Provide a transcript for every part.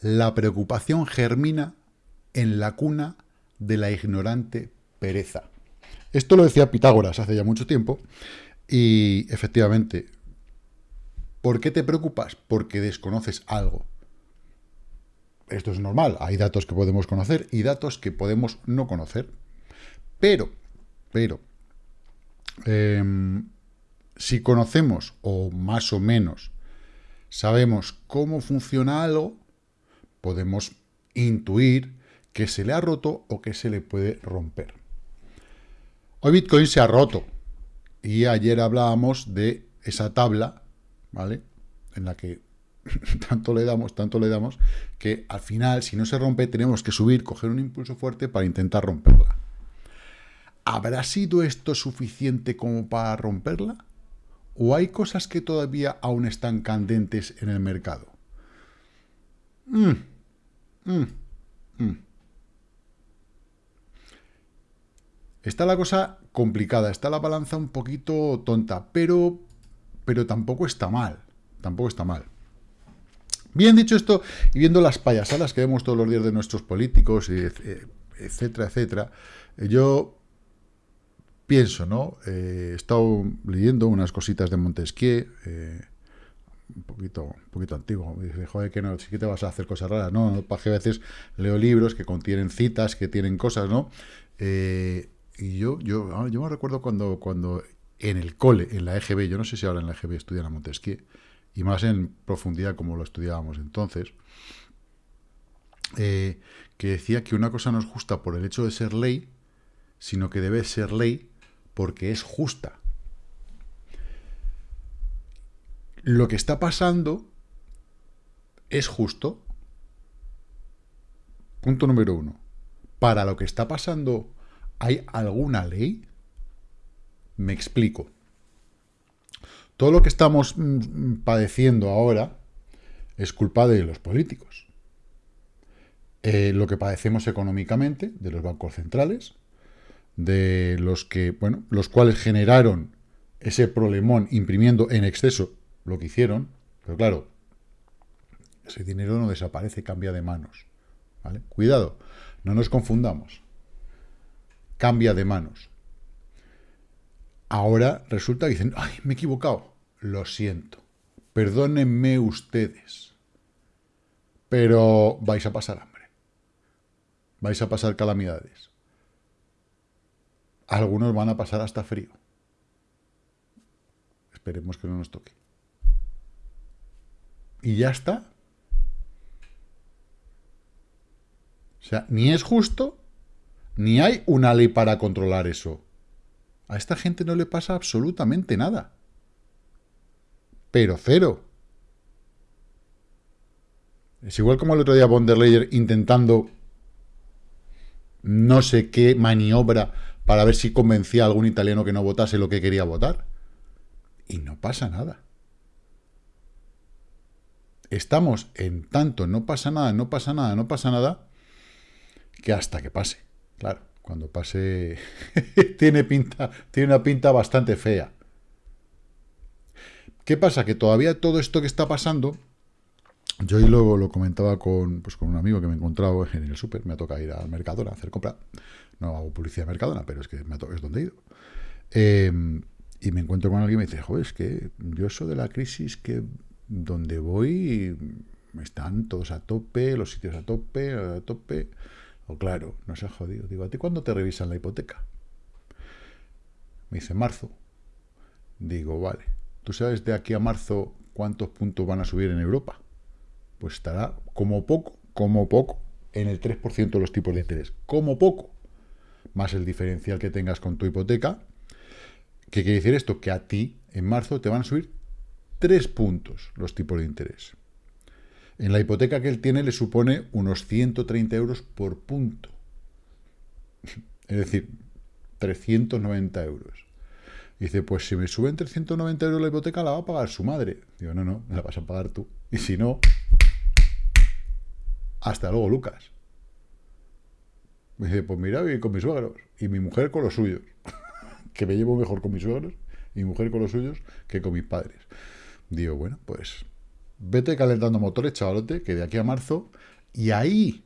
La preocupación germina en la cuna de la ignorante pereza. Esto lo decía Pitágoras hace ya mucho tiempo y efectivamente, ¿por qué te preocupas? Porque desconoces algo. Esto es normal, hay datos que podemos conocer y datos que podemos no conocer. Pero, pero, em, si conocemos, o más o menos, sabemos cómo funciona algo, podemos intuir que se le ha roto o que se le puede romper. Hoy Bitcoin se ha roto y ayer hablábamos de esa tabla, ¿vale? En la que tanto le damos, tanto le damos, que al final, si no se rompe, tenemos que subir, coger un impulso fuerte para intentar romperla. ¿Habrá sido esto suficiente como para romperla? ¿O hay cosas que todavía aún están candentes en el mercado? Mm, mm, mm. Está la cosa complicada, está la balanza un poquito tonta, pero, pero tampoco está mal, tampoco está mal. Bien dicho esto, y viendo las payasadas que vemos todos los días de nuestros políticos, etcétera, etcétera, yo pienso, ¿no? Eh, he estado leyendo unas cositas de Montesquieu, eh, un poquito, un poquito antiguo. Me dice, joder, que no, sí que te vas a hacer cosas raras. No, no, a veces leo libros que contienen citas, que tienen cosas, ¿no? Eh, y yo, yo, ah, yo me recuerdo cuando, cuando en el cole, en la EGB, yo no sé si ahora en la EGB estudian a Montesquieu, y más en profundidad como lo estudiábamos entonces, que decía que una cosa no es justa por el hecho de ser ley, sino que debe ser ley porque es justa. Lo que está pasando es justo. Punto número uno. Para lo que está pasando, ¿hay alguna ley? Me explico. Todo lo que estamos mm, padeciendo ahora es culpa de los políticos. Eh, lo que padecemos económicamente, de los bancos centrales, de los que, bueno, los cuales generaron ese problemón imprimiendo en exceso lo que hicieron, pero claro, ese dinero no desaparece, cambia de manos. ¿vale? Cuidado, no nos confundamos. Cambia de manos. Ahora resulta que dicen, ay, me he equivocado. Lo siento. Perdónenme ustedes. Pero vais a pasar hambre. Vais a pasar calamidades algunos van a pasar hasta frío. Esperemos que no nos toque. Y ya está. O sea, ni es justo, ni hay una ley para controlar eso. A esta gente no le pasa absolutamente nada. Pero cero. Es igual como el otro día von der Leyen intentando no sé qué maniobra para ver si convencía a algún italiano que no votase lo que quería votar. Y no pasa nada. Estamos en tanto, no pasa nada, no pasa nada, no pasa nada, que hasta que pase. Claro, cuando pase tiene, pinta, tiene una pinta bastante fea. ¿Qué pasa? Que todavía todo esto que está pasando, yo y luego lo comentaba con, pues, con un amigo que me he encontrado en el súper, me ha tocado ir al mercado a hacer compra, no hago publicidad de Mercadona, pero es que me es donde he ido. Em, y me encuentro con alguien y me dice, joder, es que yo eso de la crisis que donde voy están todos a tope, los sitios a tope, a tope. O claro, no se ha jodido. Digo, ¿a ti cuándo te revisan la hipoteca? Me dice, marzo. Digo, vale. ¿Tú sabes de aquí a marzo cuántos puntos van a subir en Europa? Pues estará como poco, como poco, en el 3% de los tipos de interés. Como poco más el diferencial que tengas con tu hipoteca. ¿Qué quiere decir esto? Que a ti, en marzo, te van a subir 3 puntos los tipos de interés. En la hipoteca que él tiene le supone unos 130 euros por punto. Es decir, 390 euros. dice, pues si me suben 390 euros la hipoteca, la va a pagar su madre. Digo, no, no, la vas a pagar tú. Y si no, hasta luego, Lucas. Me dice, pues mira, voy con mis suegros y mi mujer con los suyos. que me llevo mejor con mis suegros y mi mujer con los suyos que con mis padres. Digo, bueno, pues vete calentando motores, chavalote, que de aquí a marzo, y ahí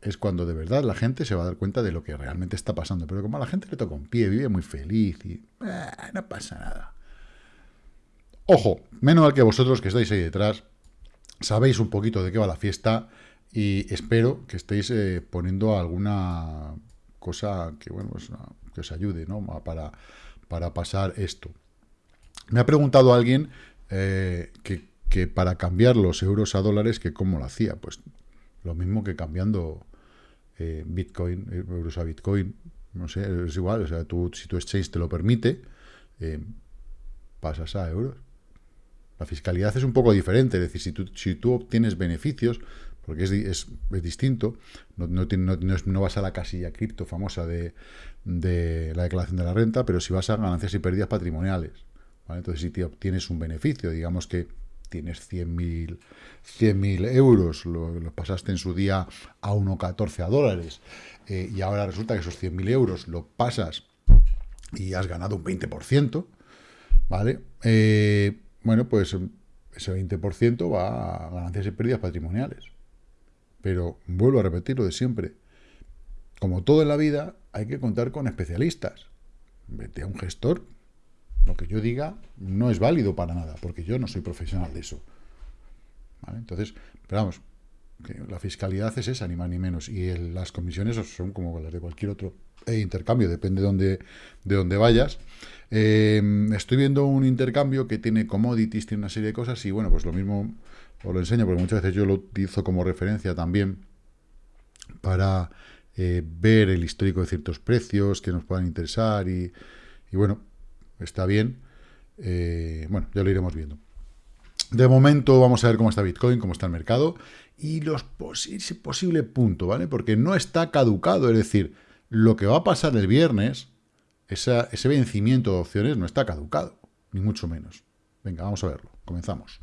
es cuando de verdad la gente se va a dar cuenta de lo que realmente está pasando. Pero como a la gente le toca un pie, vive muy feliz y eh, no pasa nada. Ojo, menos mal que vosotros que estáis ahí detrás, sabéis un poquito de qué va la fiesta y espero que estéis eh, poniendo alguna cosa que, bueno, pues, que os ayude ¿no? para, para pasar esto. Me ha preguntado alguien eh, que, para cambiar los euros a dólares, que cómo lo hacía. Pues lo mismo que cambiando eh, Bitcoin, euros a Bitcoin. No sé, es igual. O sea, tú, si tu exchange te lo permite, pasas a euros. La fiscalidad es un poco diferente, es decir, si tú, si tú obtienes beneficios, porque es, es, distinto, no, no, no, vas a la casilla cripto famosa de, de, la declaración de la renta, pero si vas a ganancias y pérdidas patrimoniales. Entonces, si te obtienes un beneficio, digamos que tienes 100.000 100 euros, lo, pasaste en su día a 1,14 a dólares, eh, y ahora resulta que esos 100.000 euros lo pasas y has ganado un 20%, ¿vale? Eh, bueno, pues ese 20% va a ganancias y pérdidas patrimoniales. Pero vuelvo a repetir lo de siempre. Como todo en la vida, hay que contar con especialistas. Vete a un gestor. Lo que yo diga no es válido para nada, porque yo no soy profesional de eso. Entonces, pero vamos, la fiscalidad es esa, ni más ni menos. Y las comisiones son como las de cualquier otro intercambio, depende de dónde, de dónde vayas. Eh, estoy viendo un intercambio que tiene commodities, tiene una serie de cosas y bueno, pues lo mismo os lo enseño porque muchas veces yo lo utilizo como referencia también para eh, ver el histórico de ciertos precios que nos puedan interesar y, bueno, está bien. Eh, bueno, ya lo iremos viendo. De momento vamos a ver cómo está Bitcoin, cómo está el mercado y los ese posible punto, ¿vale? Porque no está caducado, es decir, lo que va a pasar el viernes ese vencimiento de opciones no está caducado, ni mucho menos. Venga, vamos a verlo. Comenzamos.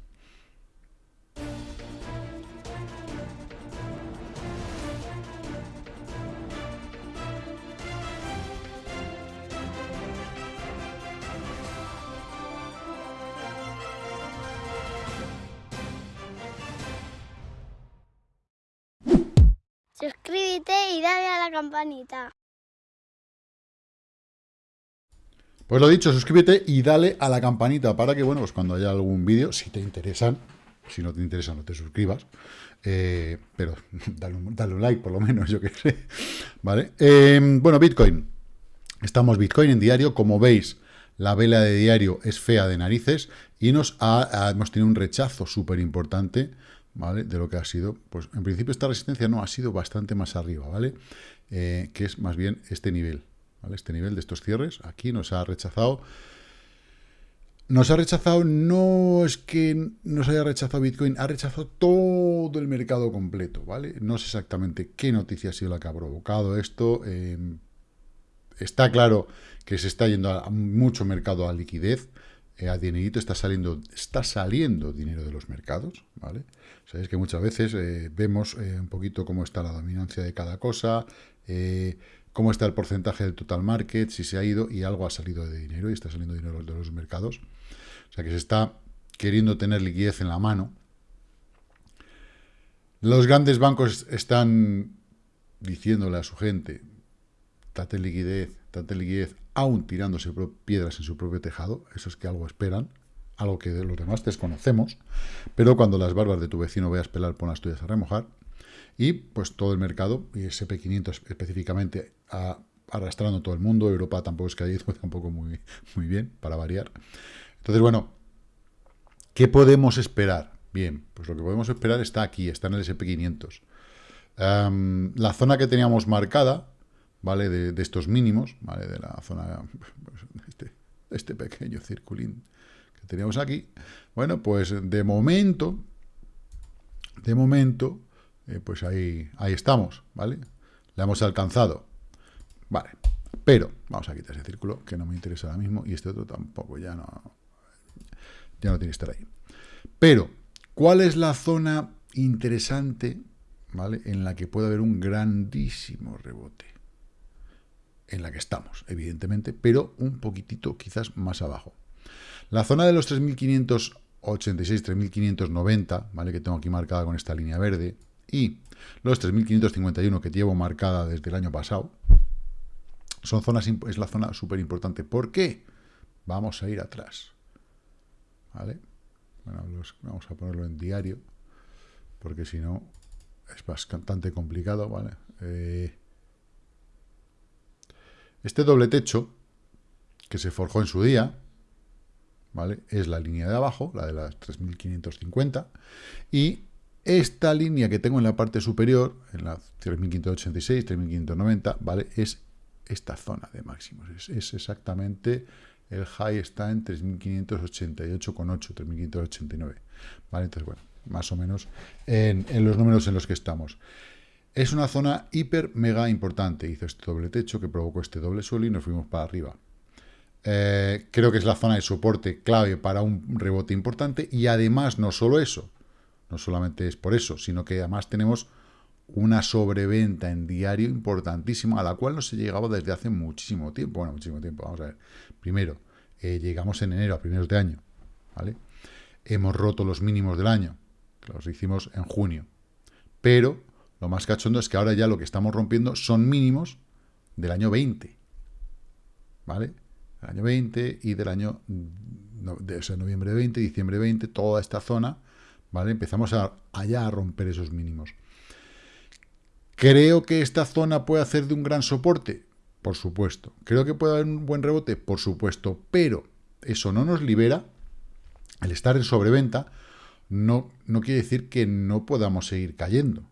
Suscríbete y dale a la campanita. Pues lo dicho, suscríbete y dale a la campanita para que, bueno, pues cuando haya algún vídeo, si te interesan, si no te interesa no te suscribas, eh, pero dale un, like por lo menos, yo que sé, ¿vale? Em, bueno, Bitcoin. Estamos Bitcoin en diario, como veis, la vela de diario es fea de narices y nos hemos tenido un rechazo súper importante, ¿vale? De lo que ha sido, pues en principio esta resistencia no ha sido bastante más arriba, ¿vale? Eh, que es más bien este nivel, este nivel de estos cierres, aquí nos ha rechazado. Nos ha rechazado, no es que nos haya rechazado Bitcoin, ha rechazado todo el mercado completo, ¿vale? No sé exactamente qué noticia ha sido la que ha provocado esto. Em, está claro que se está yendo mucho mercado a liquidez, eh, a dinerito está saliendo, está saliendo dinero de los mercados, ¿vale? Sabéis que muchas veces eh, vemos eh, un poquito cómo está la dominancia de cada cosa, cómo está el porcentaje del total market, si se ha ido y algo ha salido de dinero y está saliendo dinero de los mercados. O sea que se está queriendo tener liquidez en la mano. Los grandes bancos están diciéndole a su gente, date liquidez, date liquidez, aún tirándose piedras en su propio tejado, eso es que algo esperan, algo que de los demás desconocemos, pero cuando las barbas de tu vecino veas pelar, pon las tuyas a remojar, y pues todo el mercado, y SP500 específicamente, arrastrando todo el mundo, Europa tampoco es que haya ido tampoco muy, muy bien, para variar. Entonces, bueno, ¿qué podemos esperar? Bien, pues lo que podemos esperar está aquí, está en el SP500. la zona que teníamos marcada, ¿vale? De, estos mínimos, ¿vale? De la zona, este, este pequeño circulín que teníamos aquí. Bueno, pues de momento, de momento, eh, pues ahí, ahí estamos, ¿vale? La hemos alcanzado. Vale, pero vamos a quitar ese círculo que no me interesa ahora mismo y este otro tampoco, ya no, ya no tiene que estar ahí. Pero, ¿cuál es la zona interesante, ¿vale? En la que puede haber un grandísimo rebote. En la que estamos, evidentemente, pero un poquitito quizás más abajo. La zona de los 3.500 3586, 3590, ¿vale? Que tengo aquí marcada con esta línea verde. Y los 3551 que llevo marcada desde el año pasado. Son zonas, es la zona súper importante. ¿Por qué? Vamos a ir atrás. ¿Vale? Vamos a ponerlo en diario. Porque si no, es bastante complicado, ¿vale? Eh, este doble techo, que se forjó en su día, ¿vale? Es la línea de abajo, la de las 3550, y esta línea que tengo en la parte superior, en la 3586, 3590, ¿vale? Es esta zona de máximos. Es, exactamente, el high está en 3588,8, 3589, ¿vale? Entonces, bueno, más o menos en, en, los números en los que estamos. Es una zona hiper mega importante. Hizo este doble techo que provocó este doble suelo y nos fuimos para arriba. Eh, creo que es la zona de soporte clave para un rebote importante y además no solo eso, no solamente es por eso, sino que además tenemos una sobreventa en diario importantísima a la cual no se llegaba desde hace muchísimo tiempo. Bueno, muchísimo tiempo, vamos a ver. Primero, eh, llegamos en enero, a primeros de año, ¿vale? Hemos roto los mínimos del año, los hicimos en junio. Pero lo más cachondo es que ahora ya lo que estamos rompiendo son mínimos del año 20, ¿vale? año 20 y del año, de, o noviembre 20, diciembre 20, toda esta zona, ¿vale? Empezamos a, allá a romper esos mínimos. ¿Creo que esta zona puede hacer de un gran soporte? Por supuesto. ¿Creo que puede haber un buen rebote? Por supuesto. Pero eso no nos libera, el estar en sobreventa, no, no quiere decir que no podamos seguir cayendo.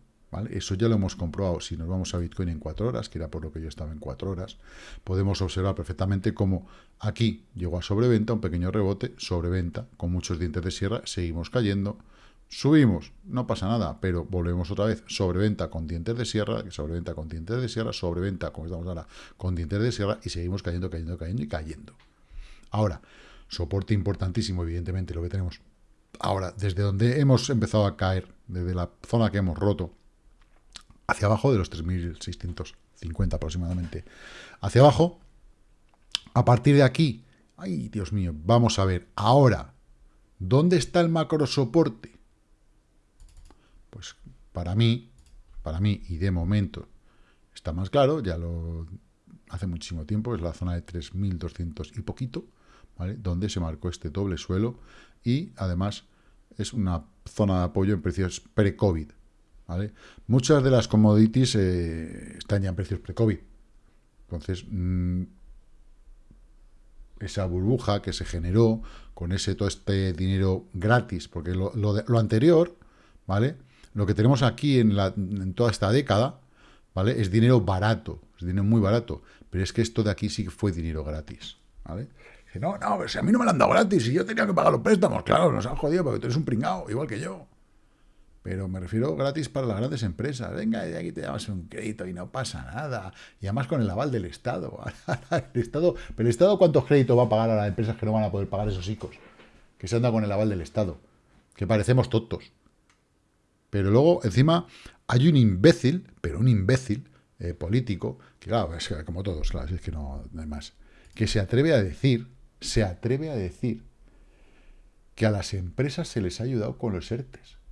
Eso ya lo hemos comprobado. Si nos vamos a Bitcoin en cuatro horas, que era por lo que yo estaba en cuatro horas, podemos observar perfectamente cómo aquí llegó a sobreventa, un pequeño rebote, sobreventa, con muchos dientes de sierra, seguimos cayendo, subimos, no pasa nada, pero volvemos otra vez, sobreventa con dientes de sierra, sobreventa con dientes de sierra, sobreventa, como estamos ahora, con dientes de sierra, y seguimos cayendo, cayendo, cayendo y cayendo. Ahora, soporte importantísimo, evidentemente, lo que tenemos. Ahora, desde donde hemos empezado a caer, desde la zona que hemos roto, hacia abajo de los 3.650 aproximadamente. Hacia abajo, a partir de aquí, ay Dios mío, vamos a ver, ahora, ¿dónde está el macro soporte? Pues para mí, para mí y de momento está más claro, ya lo hace muchísimo tiempo, es la zona de 3.200 y poquito, ¿vale? Donde se marcó este doble suelo y además es una zona de apoyo en precios pre-COVID, Muchas de las commodities eh, están ya en precios pre-COVID. Entonces, mm, esa burbuja que se generó con ese todo este dinero gratis, porque lo, lo, anterior, ¿vale? Lo que tenemos aquí en, la, en toda esta década, ¿vale? Es dinero barato, es dinero muy barato, pero es que esto de aquí sí que fue dinero gratis, ¿vale? no, no, a mí no me lo han dado gratis y yo tenía que pagar los préstamos, claro, nos han jodido porque tú eres un pringao, igual que yo. Pero me refiero gratis para las grandes empresas. Venga, aquí te damos un crédito y no pasa nada. Y además con el aval del Estado. el Estado ¿Pero el Estado cuántos créditos va a pagar a las empresas que no van a poder pagar esos ICOs? Que se anda con el aval del Estado. Que parecemos tontos. Pero luego, encima, hay un imbécil, pero un imbécil eh, político, que claro, es como todos, claro, es que no, no hay más, que se atreve a decir, se atreve a decir que a las empresas se les ha ayudado con los ERTES.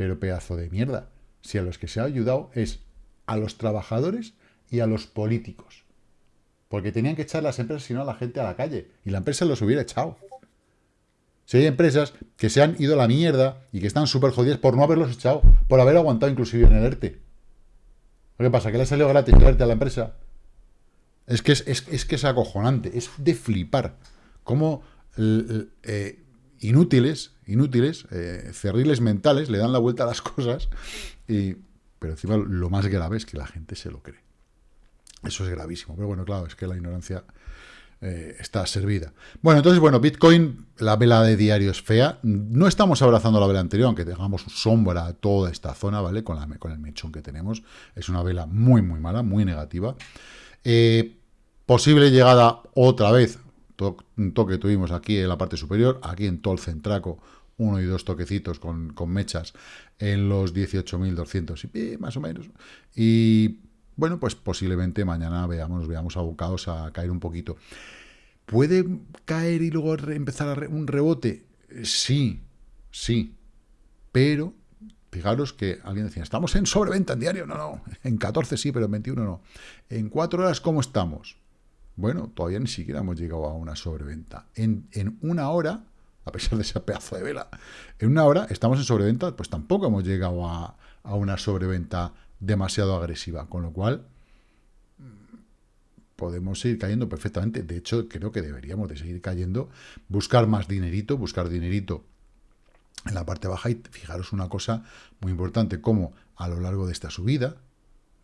Pero pedazo de mierda. Si a los que se ha ayudado es a los trabajadores y a los políticos. Porque tenían que echar las empresas, si no, a la gente a la calle. Y la empresa los hubiera echado. Si hay empresas que se han ido a la mierda y que están súper jodidas por no haberlos echado, por haber aguantado inclusive en el ERTE. ¿Qué pasa? ¿Que le ha salido gratis el ERTE a la empresa? Es que es, que es acojonante, es de flipar. Cómo eh, inútiles, inútiles, eh, cerriles mentales, le dan la vuelta a las cosas, y, pero encima lo más grave es que la gente se lo cree. Eso es gravísimo, pero bueno, claro, es que la ignorancia eh, está servida. Bueno, entonces, bueno, Bitcoin, la vela de diario es fea, no estamos abrazando la vela anterior, aunque tengamos sombra a toda esta zona, ¿vale? Con, la, con el mechón que tenemos, es una vela muy, muy mala, muy negativa. Eh, posible llegada otra vez un toque tuvimos aquí en la parte superior, aquí en todo el centraco, uno y dos toquecitos con, mechas en los 18.200 y más o menos. Y bueno, pues posiblemente mañana veamos, nos veamos abocados a caer un poquito. ¿Puede caer y luego empezar un rebote? Sí, Sí, pero fijaros que alguien decía, estamos en sobreventa en diario. No, no, en 14 sí, pero en 21 no. En 4 horas, ¿cómo estamos? Bueno, todavía ni siquiera hemos llegado a una sobreventa. En, en una hora, a pesar de ese pedazo de vela, en una hora estamos en sobreventa, pues tampoco hemos llegado a, una sobreventa demasiado agresiva, con lo cual podemos seguir cayendo perfectamente. De hecho, creo que deberíamos de seguir cayendo, buscar más dinerito, buscar dinerito en la parte baja y fijaros una cosa muy importante, como a lo largo de esta subida,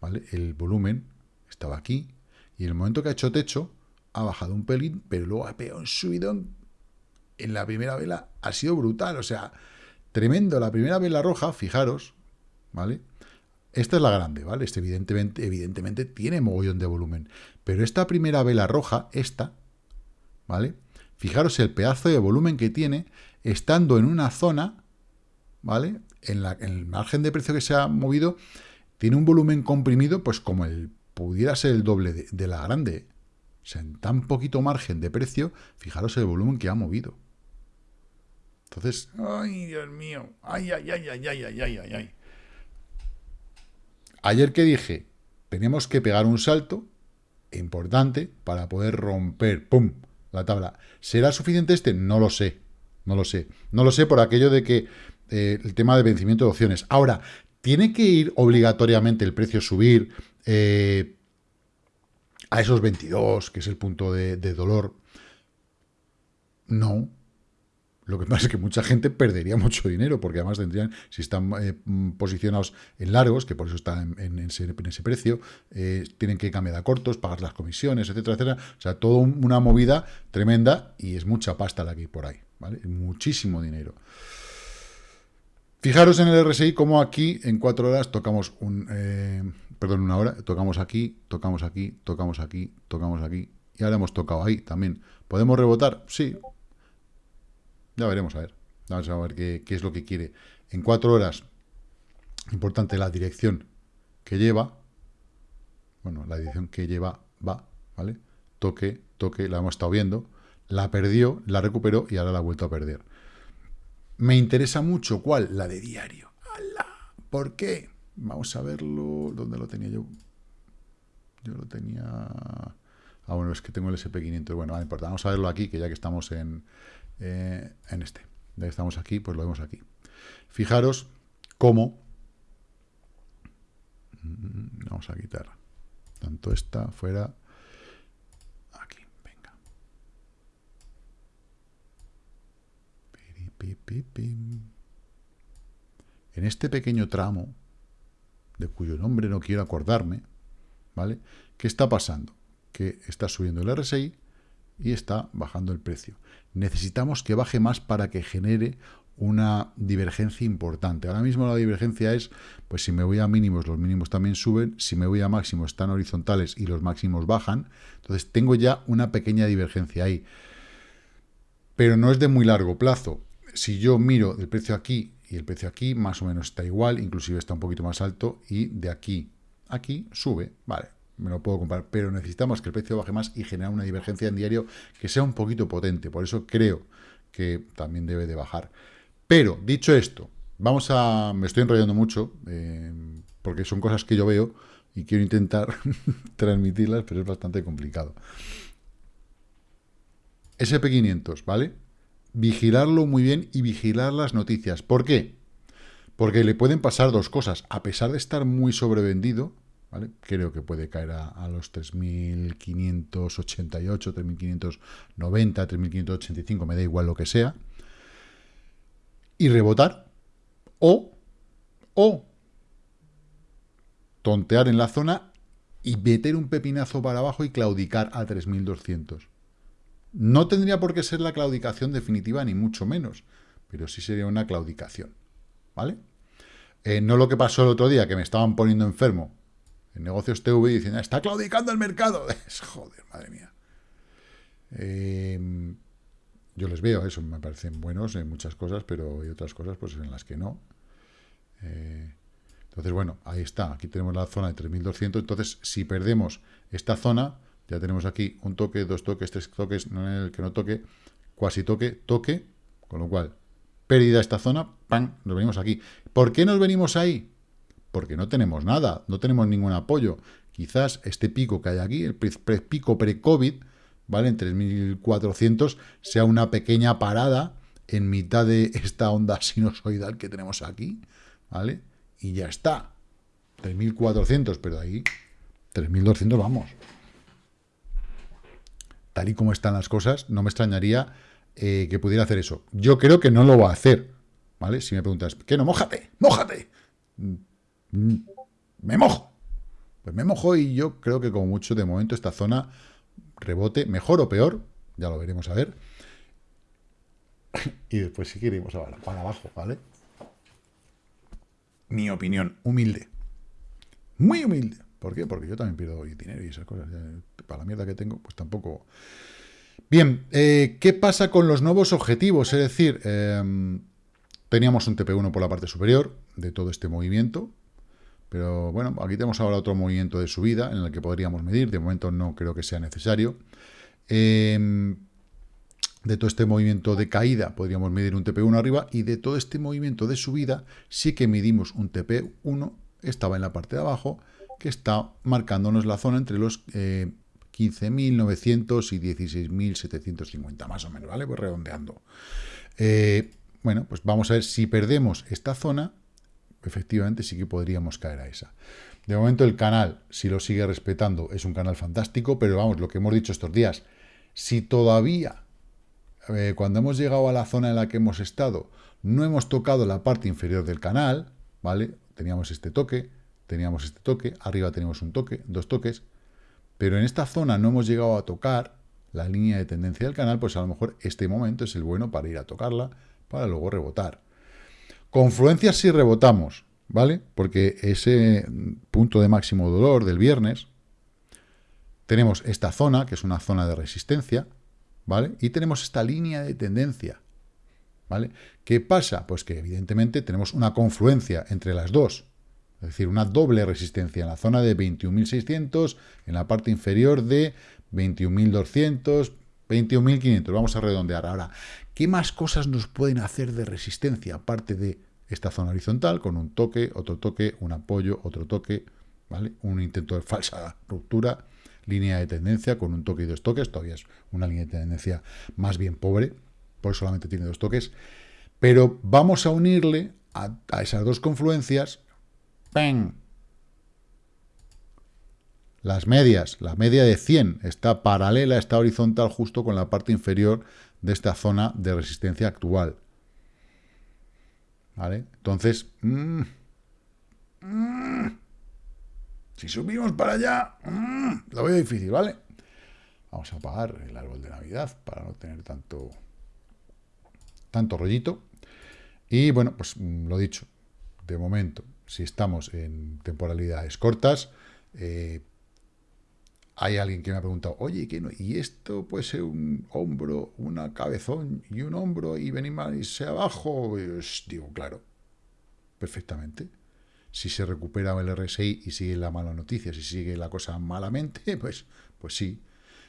¿vale? El volumen estaba aquí y en el momento que ha hecho techo ha bajado un pelín, pero luego ha pegado un subidón en la primera vela, ha sido brutal, o sea, tremendo. La primera vela roja, fijaros, ¿vale? Esta es la grande, ¿vale? Este evidentemente, evidentemente tiene mogollón de volumen. Pero esta primera vela roja, esta, ¿vale? Fijaros el pedazo de volumen que tiene, estando en una zona, ¿vale? En, la, el margen de precio que se ha movido, tiene un volumen comprimido, pues como el pudiera ser el doble de, de la grande. O sea, en tan poquito margen de precio, fijaros el volumen que ha movido. Entonces, ay, Dios mío, ay, ay, ay, ay, ay, ay, ay, ay. Ayer que dije, tenemos que pegar un salto importante para poder romper, ¡pum!, la tabla. ¿Será suficiente este? No lo sé, no lo sé. No lo sé por aquello de que eh, el tema de vencimiento de opciones. Ahora, ¿tiene que ir obligatoriamente el precio subir eh, a esos 22, que es el punto de, de dolor? No, lo que pasa es que mucha gente perdería mucho dinero, porque además tendrían, si están eh, posicionados en largos, que por eso están en, ese, precio, eh, tienen que cambiar a cortos, pagar las comisiones, etcétera, etcétera. O sea, toda una movida tremenda y es mucha pasta la que hay por ahí, ¿vale? Muchísimo dinero. Fijaros en el RSI como aquí en cuatro horas tocamos un... Eh, perdón, una hora, tocamos aquí, tocamos aquí, tocamos aquí, tocamos aquí, y ahora hemos tocado ahí también. ¿Podemos rebotar? Sí, ya veremos a ver. Vamos a ver qué, es lo que quiere. En cuatro horas, importante la dirección que lleva. Bueno, la dirección que lleva va, ¿vale? Toque, toque, la hemos estado viendo. La perdió, la recuperó y ahora la ha vuelto a perder. Me interesa mucho, ¿cuál? La de diario. ¡Hala! ¿Por qué? Vamos a verlo. ¿Dónde lo tenía yo? Yo lo tenía... Ah, bueno, es que tengo el SP500. Bueno, no importa. Vamos a verlo aquí, que ya que estamos en, eh, en este. Ya estamos aquí, pues lo vemos aquí. Fijaros cómo... Mm, vamos a quitar tanto esta fuera... Aquí, venga. En este pequeño tramo, de cuyo nombre no quiero acordarme, ¿vale? ¿Qué está pasando? Que está subiendo el RSI y está bajando el precio. Necesitamos que baje más para que genere una divergencia importante. Ahora mismo la divergencia es, pues si me voy a mínimos, los mínimos también suben, si me voy a máximos están horizontales y los máximos bajan, entonces tengo ya una pequeña divergencia ahí. Pero no es de muy largo plazo. Si yo miro el precio aquí y el precio aquí, más o menos está igual, inclusive está un poquito más alto, y de aquí aquí sube, vale, me lo puedo comprar, pero necesitamos que el precio baje más y generar una divergencia en diario que sea un poquito potente, por eso creo que también debe de bajar. Pero, dicho esto, vamos a... me estoy enrollando mucho, eh, porque son cosas que yo veo y quiero intentar transmitirlas, pero es bastante complicado. SP500, ¿vale? Vigilarlo muy bien y vigilar las noticias. ¿Por qué? Porque le pueden pasar dos cosas. A pesar de estar muy sobrevendido, Creo que puede caer a, los 3.588, 3.590, 3.585, me da igual lo que sea, y rebotar, o, o tontear en la zona y meter un pepinazo para abajo y claudicar a 3.200. No tendría por qué ser la claudicación definitiva, ni mucho menos, pero sí sería una claudicación, ¿vale? Eh, no lo que pasó el otro día, que me estaban poniendo enfermo, en negocios TV diciendo, está claudicando el mercado. Joder, madre mía. Eh, yo les veo, eso me parecen buenos en muchas cosas, pero hay otras cosas pues en las que no. Eh, entonces, bueno, ahí está. Aquí tenemos la zona de 3200. Entonces, si perdemos esta zona, ya tenemos aquí un toque, dos toques, tres toques, no en el que no toque, cuasi toque, toque, con lo cual pérdida esta zona, ¡pam! Nos venimos aquí. ¿Por qué nos venimos ahí? Porque no tenemos nada, no tenemos ningún apoyo. Quizás este pico que hay aquí, el pico pre-COVID, ¿vale? En 3.400, sea una pequeña parada en mitad de esta onda sinusoidal que tenemos aquí, ¿vale? Y ya está. 3.400, pero ahí 3.200 vamos. Tal y como están las cosas, no me extrañaría eh, que pudiera hacer eso. Yo creo que no lo va a hacer, ¿vale? Si me preguntas, ¿qué no? ¡Mójate! ¡Mójate! Mm, me mojo. Pues me mojo y yo creo que como mucho de momento esta zona rebote, mejor o peor, ya lo veremos a ver. y después si queremos para abajo, ¿vale? Mi opinión, humilde. Muy humilde. ¿Por qué? Porque yo también pierdo dinero y esas cosas. Para la mierda que tengo, pues tampoco... Bien, eh, ¿qué pasa con los nuevos objetivos? Es decir, em, teníamos un TP1 por la parte superior de todo este movimiento, pero bueno, aquí tenemos ahora otro movimiento de subida en el que podríamos medir. De momento no creo que sea necesario. Em, de todo este movimiento de caída podríamos medir un TP1 arriba y de todo este movimiento de subida sí que medimos un TP1, estaba en la parte de abajo, que está marcándonos la zona entre los 15.900 eh, y 16.750, más o menos, ¿vale? Pues redondeando. Eh, bueno, pues vamos a ver si perdemos esta zona, efectivamente sí que podríamos caer a esa. De momento el canal, si lo sigue respetando, es un canal fantástico, pero vamos, lo que hemos dicho estos días, si todavía, eh, cuando hemos llegado a la zona en la que hemos estado, no hemos tocado la parte inferior del canal, ¿vale? Teníamos este toque, teníamos este toque, arriba tenemos un toque, dos toques, pero en esta zona no hemos llegado a tocar la línea de tendencia del canal, pues a lo mejor este momento es el bueno para ir a tocarla, para luego rebotar. Confluencias si rebotamos, ¿vale? Porque ese punto de máximo dolor del viernes, tenemos esta zona, que es una zona de resistencia, ¿vale? Y tenemos esta línea de tendencia, ¿vale? ¿Qué pasa? Pues que evidentemente tenemos una confluencia entre las dos, es decir, una doble resistencia en la zona de 21.600, en la parte inferior de 21.200, 21.500. Vamos a redondear. Ahora, ¿qué más cosas nos pueden hacer de resistencia? Aparte de esta zona horizontal, con un toque, otro toque, un apoyo, otro toque, ¿vale? Un intento de falsa ruptura, línea de tendencia con un toque y dos toques. Todavía es una línea de tendencia más bien pobre, por solamente tiene dos toques. Pero vamos a unirle a, esas dos confluencias las medias, la media de 100 está paralela, está horizontal justo con la parte inferior de esta zona de resistencia actual. ¿Vale? Entonces, mm, mm, si subimos para allá, mm, lo veo difícil, ¿vale? Vamos a apagar el árbol de Navidad para no tener tanto, tanto rollito. Y bueno, pues lo dicho, de momento, si estamos en temporalidades cortas, eh, hay alguien que me ha preguntado, oye, ¿qué no? ¿y esto puede ser un hombro, una cabezón y un hombro y venir más irse abajo? Pues, digo, claro, perfectamente. Si se recupera el RSI y sigue la mala noticia, si sigue la cosa malamente, pues, pues sí.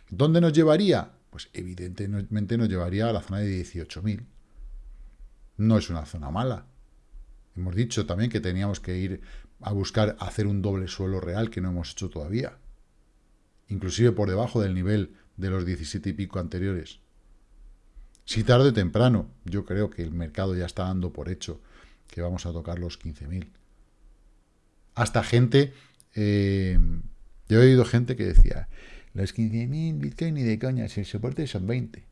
¿Dónde nos llevaría? Pues evidentemente nos llevaría a la zona de 18.000. No es una zona mala, Hemos dicho también que teníamos que ir a buscar hacer un doble suelo real que no hemos hecho todavía. Inclusive por debajo del nivel de los 17 y pico anteriores. Si tarde o temprano, yo creo que el mercado ya está dando por hecho que vamos a tocar los 15.000. Hasta gente, eh, yo he oído gente que decía, los 15.000 Bitcoin ni de coña, si el soporte son 20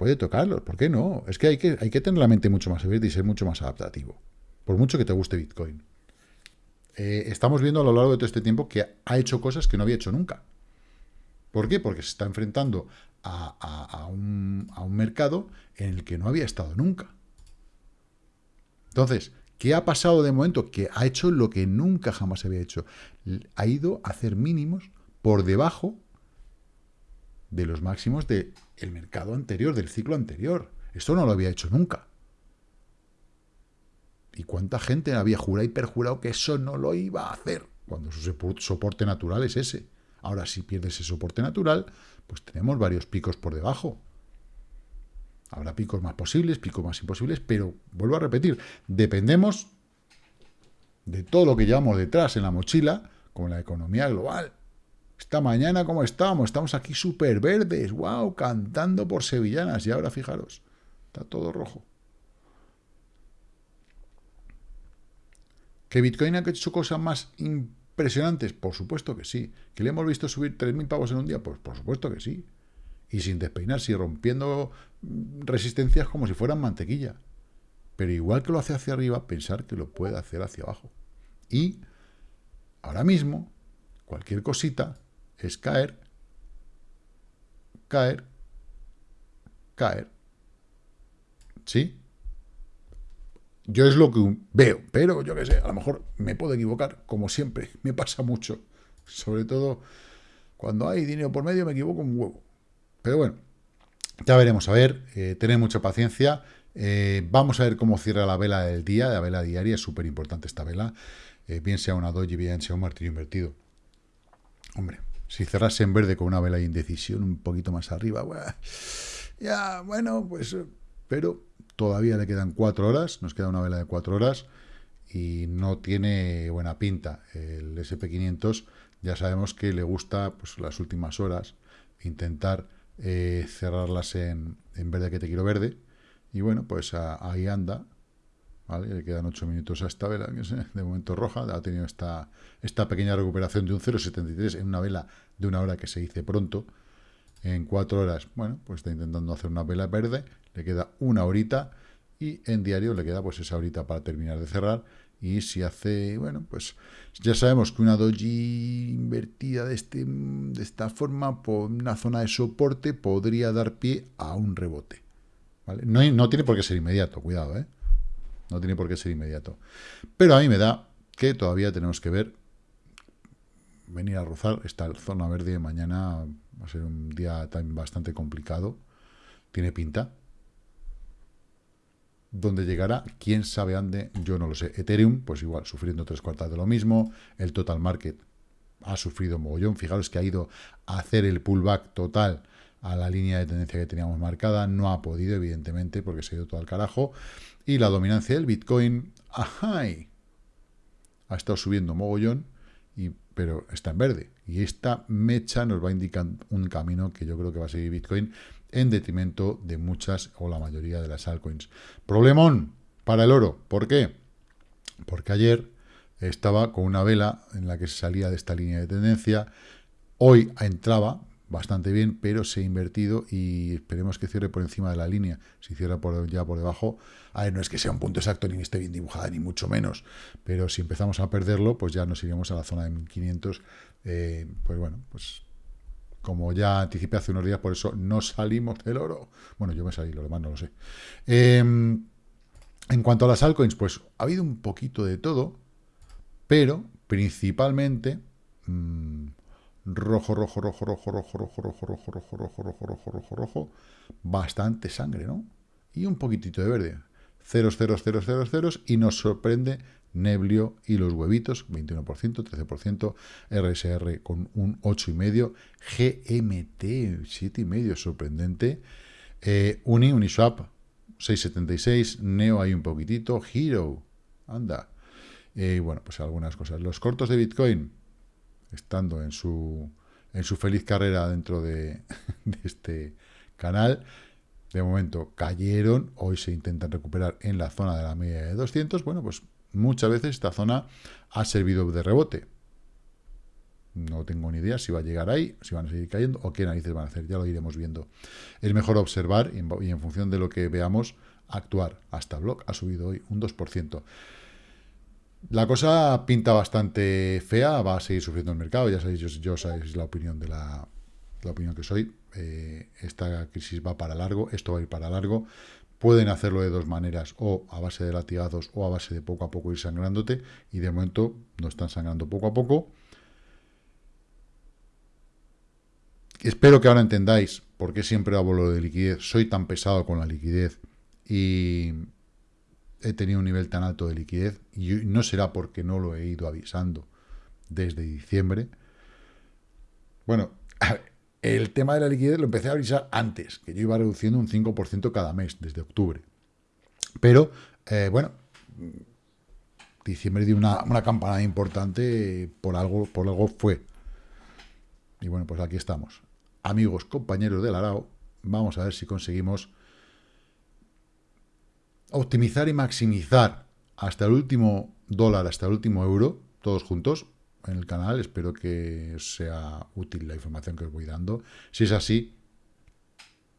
puede tocarlos, ¿por qué no? Es que hay que, hay que tener la mente mucho más abierta y ser mucho más adaptativo, por mucho que te guste Bitcoin. Eh, estamos viendo a lo largo de todo este tiempo que ha hecho cosas que no había hecho nunca. ¿Por qué? Porque se está enfrentando a, un, a un mercado en el que no había estado nunca. Entonces, ¿qué ha pasado de momento? Que ha hecho lo que nunca jamás había hecho. Ha ido a hacer mínimos por debajo de los máximos del mercado anterior, del ciclo anterior. Esto no lo había hecho nunca. ¿Y cuánta gente había jurado y perjurado que eso no lo iba a hacer? Cuando su soporte natural es ese. Ahora, si pierde ese soporte natural, pues tenemos varios picos por debajo. Habrá picos más posibles, picos más imposibles, pero vuelvo a repetir, dependemos de todo lo que llevamos detrás en la mochila con la economía global. Esta mañana, ¿cómo estamos? Estamos aquí súper verdes, wow, cantando por sevillanas. Y ahora, fijaros, está todo rojo. ¿Que Bitcoin ha hecho cosas más impresionantes? Por supuesto que sí. ¿Que le hemos visto subir 3.000 pavos en un día? Pues por supuesto que sí. Y sin despeinarse y rompiendo resistencias como si fueran mantequilla. Pero igual que lo hace hacia arriba, pensar que lo puede hacer hacia abajo. Y ahora mismo, cualquier cosita es caer, caer, caer. ¿Sí? Yo es lo que veo, pero yo qué sé, a lo mejor me puedo equivocar, como siempre, me pasa mucho. Sobre todo cuando hay dinero por medio me equivoco un huevo. Pero bueno, ya veremos, a ver, eh, tener mucha paciencia. Eh, vamos a ver cómo cierra la vela del día, la vela diaria, es súper importante esta vela. Eh, bien sea una doji, bien sea un martillo invertido. Hombre, si cerrase en verde con una vela de indecisión un poquito más arriba, ya, bueno, pues... Pero todavía le quedan cuatro horas, nos queda una vela de cuatro horas y no tiene buena pinta. El SP500 ya sabemos que le gusta pues, las últimas horas intentar eh, cerrarlas en, verde que te quiero verde. Y bueno, pues ahí anda. Le quedan 8 minutos a esta vela, es de momento roja. Ha tenido esta, esta pequeña recuperación de un 0,73 en una vela de una hora que se dice pronto. En 4 horas, bueno, pues está intentando hacer una vela verde. Le queda una horita. Y en diario le queda pues esa horita para terminar de cerrar y si hace, bueno, pues ya sabemos que una doji invertida de, este, de esta forma por una zona de soporte podría dar pie a un rebote. ¿vale? No, no tiene por qué ser inmediato, cuidado, ¿eh? No tiene por qué ser inmediato. Pero a mí me da que todavía tenemos que ver, venir a rozar esta zona verde mañana va a ser un día también bastante complicado. Tiene pinta, donde llegará, quién sabe dónde, yo no lo sé. Ethereum, pues igual, sufriendo tres cuartas de lo mismo. El total market ha sufrido mogollón. Fijaros que ha ido a hacer el pullback total a la línea de tendencia que teníamos marcada. No ha podido, evidentemente, porque se ha ido todo al carajo. Y la dominancia del Bitcoin, ajá, ha estado subiendo mogollón, y, pero está en verde. Y esta mecha nos va a indicar un camino que yo creo que va a seguir Bitcoin en detrimento de muchas o la mayoría de las altcoins. Problemón para el oro. ¿Por qué? Porque ayer estaba con una vela en la que se salía de esta línea de tendencia. Hoy entraba bastante bien, pero se ha invertido y esperemos que cierre por encima de la línea. Si cierra por, ya por debajo, a ver, no es que sea un punto exacto ni esté bien dibujada, ni mucho menos, pero si empezamos a perderlo, pues ya nos iremos a la zona de 1500. Eh, pues bueno, pues como ya anticipé hace unos días, por eso no salimos del oro. Bueno, yo me salí, lo demás no lo sé. Em, en cuanto a las altcoins, pues ha habido un poquito de todo, pero principalmente rojo, rojo, rojo, rojo, rojo, rojo, rojo, rojo, rojo, rojo, rojo, rojo, rojo, rojo, bastante sangre, ¿no? Y un poquitito de verde. Ceros, ceros, ceros, ceros, ceros, y nos sorprende Neblio y los huevitos, 21%, 13%, RSR con un 8,5%, GMT, 7,5%, sorprendente, eh, Uni, Uniswap, 6,76%, Neo hay un poquitito, Hero, anda, y bueno, pues algunas cosas. Los cortos de Bitcoin, estando en su, en su feliz carrera dentro de, de este canal, de momento cayeron, hoy se intentan recuperar en la zona de la media de 200, bueno, pues muchas veces esta zona ha servido de rebote. No tengo ni idea si va a llegar ahí, si van a seguir cayendo o qué narices van a hacer. Ya lo iremos viendo. Es mejor observar y en, función de lo que veamos, actuar. Hasta Block ha subido hoy un 2%. La cosa pinta bastante fea, va a seguir sufriendo el mercado. Ya sabéis, yo, yo sabéis la opinión de la, la opinión que soy. Eh, esta crisis va para largo, esto va a ir para largo. Pueden hacerlo de dos maneras, o a base de latigazos o a base de poco a poco ir sangrándote, y de momento no están sangrando poco a poco. Espero que ahora entendáis por qué siempre hablo lo de liquidez. Soy tan pesado con la liquidez y he tenido un nivel tan alto de liquidez, y no será porque no lo he ido avisando desde diciembre. Bueno, el tema de la liquidez lo empecé a avisar antes, que yo iba reduciendo un 5% cada mes, desde octubre. Pero, eh, bueno, diciembre dio una, una campanada importante, por algo, por algo fue. Y bueno, pues aquí estamos. Amigos, compañeros del Arao, vamos a ver si conseguimos optimizar y maximizar hasta el último dólar, hasta el último euro, todos juntos en el canal. Espero que sea útil la información que os voy dando. Si es así,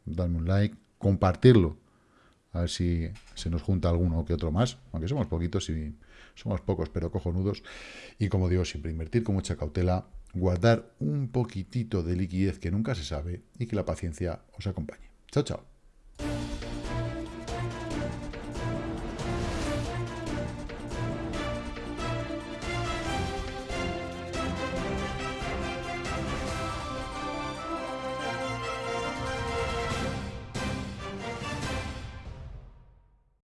dadme un like, compartirlo, a ver si se nos junta alguno que otro más, aunque somos poquitos y somos pocos, pero cojonudos. Y como digo, siempre invertir con mucha cautela, guardar un poquitito de liquidez que nunca se sabe y que la paciencia os acompañe. Chao, chao.